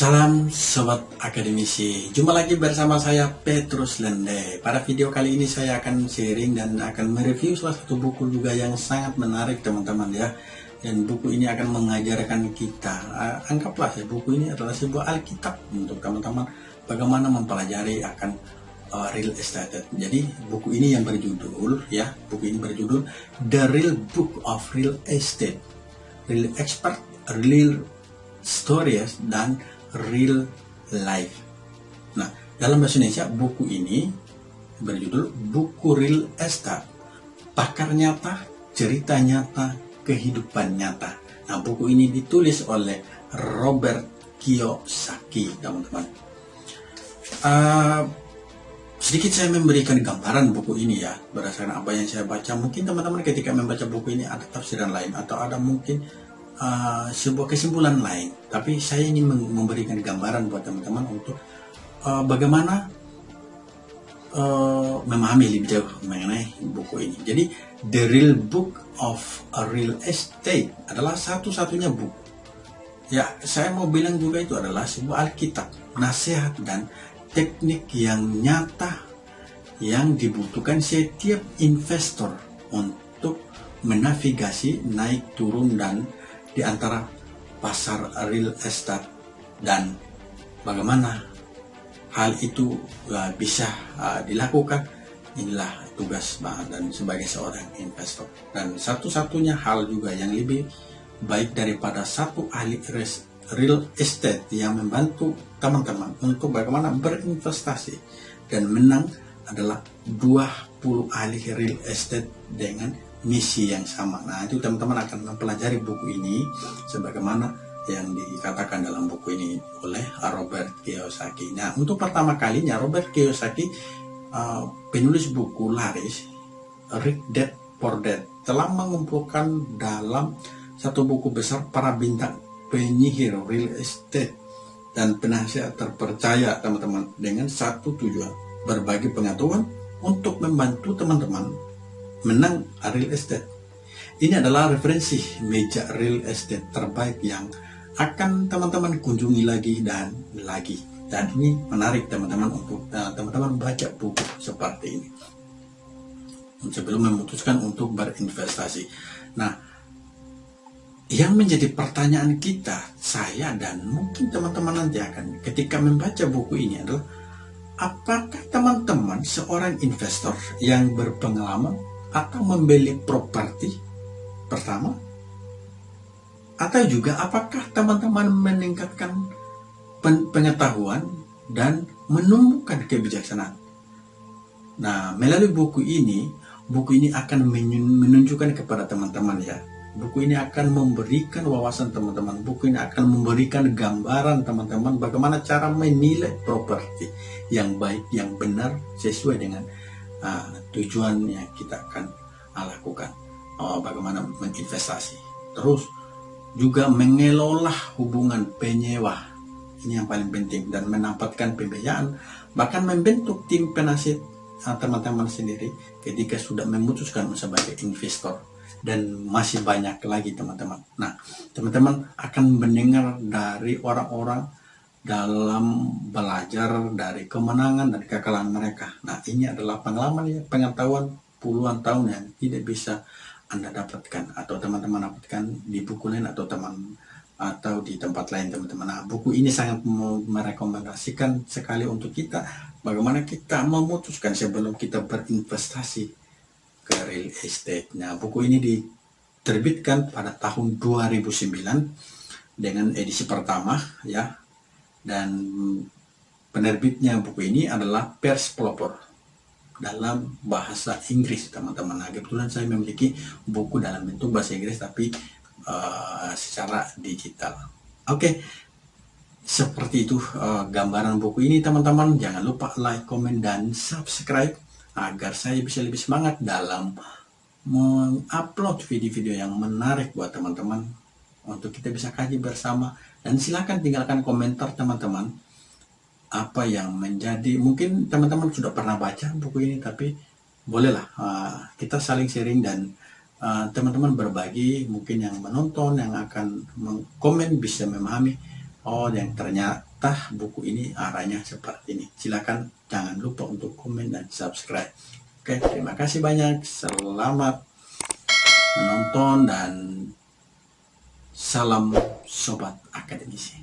Salam Sobat Akademisi. Jumpa lagi bersama saya Petrus Lende. Pada video kali ini saya akan sharing dan akan mereview salah satu buku juga yang sangat menarik teman-teman ya. Dan buku ini akan mengajarkan kita. Anggaplah ya buku ini adalah sebuah Alkitab untuk teman-teman. Bagaimana mempelajari akan uh, real estate. Jadi buku ini yang berjudul ya Buku ini berjudul The Real Book of Real Estate. Real Expert, Real Stories dan real life. Nah, dalam bahasa Indonesia buku ini berjudul Buku Real Estate. Pakar nyata, cerita nyata, kehidupan nyata. Nah, buku ini ditulis oleh Robert Kiyosaki, teman-teman. Uh, sedikit saya memberikan gambaran buku ini ya berdasarkan apa yang saya baca mungkin teman-teman ketika membaca buku ini ada tafsiran lain atau ada mungkin uh, sebuah kesimpulan lain. Tapi saya ingin memberikan gambaran buat teman-teman untuk uh, bagaimana uh, memahami lebih jauh mengenai buku ini. Jadi The Real Book of a Real Estate adalah satu-satunya buku. Ya, saya mau bilang juga itu adalah sebuah Alkitab, nasihat dan teknik yang nyata yang dibutuhkan setiap investor untuk menavigasi naik turun dan di antara pasar real estate. Dan bagaimana hal itu uh, bisa uh, dilakukan? Inilah tugas dan sebagai seorang investor. Dan satu-satunya hal juga yang lebih baik daripada satu ahli real estate yang membantu teman-teman untuk bagaimana berinvestasi dan menang adalah 20 ahli real estate dengan misi yang sama. Nah, itu teman-teman akan mempelajari buku ini sebagaimana yang dikatakan dalam buku ini oleh Robert Kiyosaki. Nah, untuk pertama kalinya Robert Kiyosaki uh, penulis buku laris Rick Dad Poor Dad telah mengumpulkan dalam satu buku besar para bintang penyihir real estate dan penasihat terpercaya teman-teman dengan satu tujuan berbagi pengetahuan untuk membantu teman-teman menang real estate. Ini adalah referensi meja real estate terbaik yang akan teman-teman kunjungi lagi dan lagi. Dan ini menarik teman-teman untuk eh, teman-teman uh, baca buku seperti ini. Sebelum memutuskan untuk berinvestasi. Nah, yang menjadi pertanyaan kita, saya dan mungkin teman-teman nanti akan ketika membaca buku ini adalah apakah teman-teman seorang investor yang berpengalaman atau membeli properti pertama? Atau juga apakah teman-teman meningkatkan pengetahuan dan menumbuhkan kebijaksanaan? Nah, melalui buku ini, buku ini akan menunjukkan kepada teman-teman ya. Buku ini akan memberikan wawasan teman-teman. Buku ini akan memberikan gambaran teman-teman bagaimana cara menilai properti yang baik, yang benar sesuai dengan uh, tujuan yang kita akan uh, lakukan. Uh, bagaimana menginvestasi. Terus juga mengelola hubungan penyewa. Ini yang paling penting. Dan menempatkan pembiayaan. Bahkan membentuk tim penasihat uh, teman-teman sendiri ketika sudah memutuskan sebagai investor dan masih banyak lagi teman-teman. Nah, teman-teman akan mendengar dari orang-orang dalam belajar dari kemenangan dan kekalahan mereka. Nah, ini adalah pengalaman ya, pengetahuan puluhan tahun yang tidak bisa Anda dapatkan atau teman-teman dapatkan di buku lain atau teman atau di tempat lain teman-teman. Nah, buku ini sangat merekomendasikan sekali untuk kita bagaimana kita memutuskan sebelum kita berinvestasi ke real estate. Nah, buku ini diterbitkan pada tahun 2009 dengan edisi pertama ya dan penerbitnya buku ini adalah Pers Pelopor dalam bahasa Inggris teman-teman nah kebetulan saya memiliki buku dalam bentuk bahasa Inggris tapi uh, secara digital oke okay. seperti itu uh, gambaran buku ini teman-teman jangan lupa like, comment, dan subscribe agar saya bisa lebih semangat dalam mengupload video-video yang menarik buat teman-teman untuk kita bisa kaji bersama. Dan silakan tinggalkan komentar teman-teman apa yang menjadi mungkin teman-teman sudah pernah baca buku ini tapi bolehlah uh, kita saling sharing dan uh, teman-teman berbagi mungkin yang menonton yang akan komen bisa memahami oh yang ternyata ternyata buku ini arahnya seperti ini. Silakan jangan lupa untuk komen dan subscribe. Oke, terima kasih banyak. Selamat menonton dan salam sobat akademisi.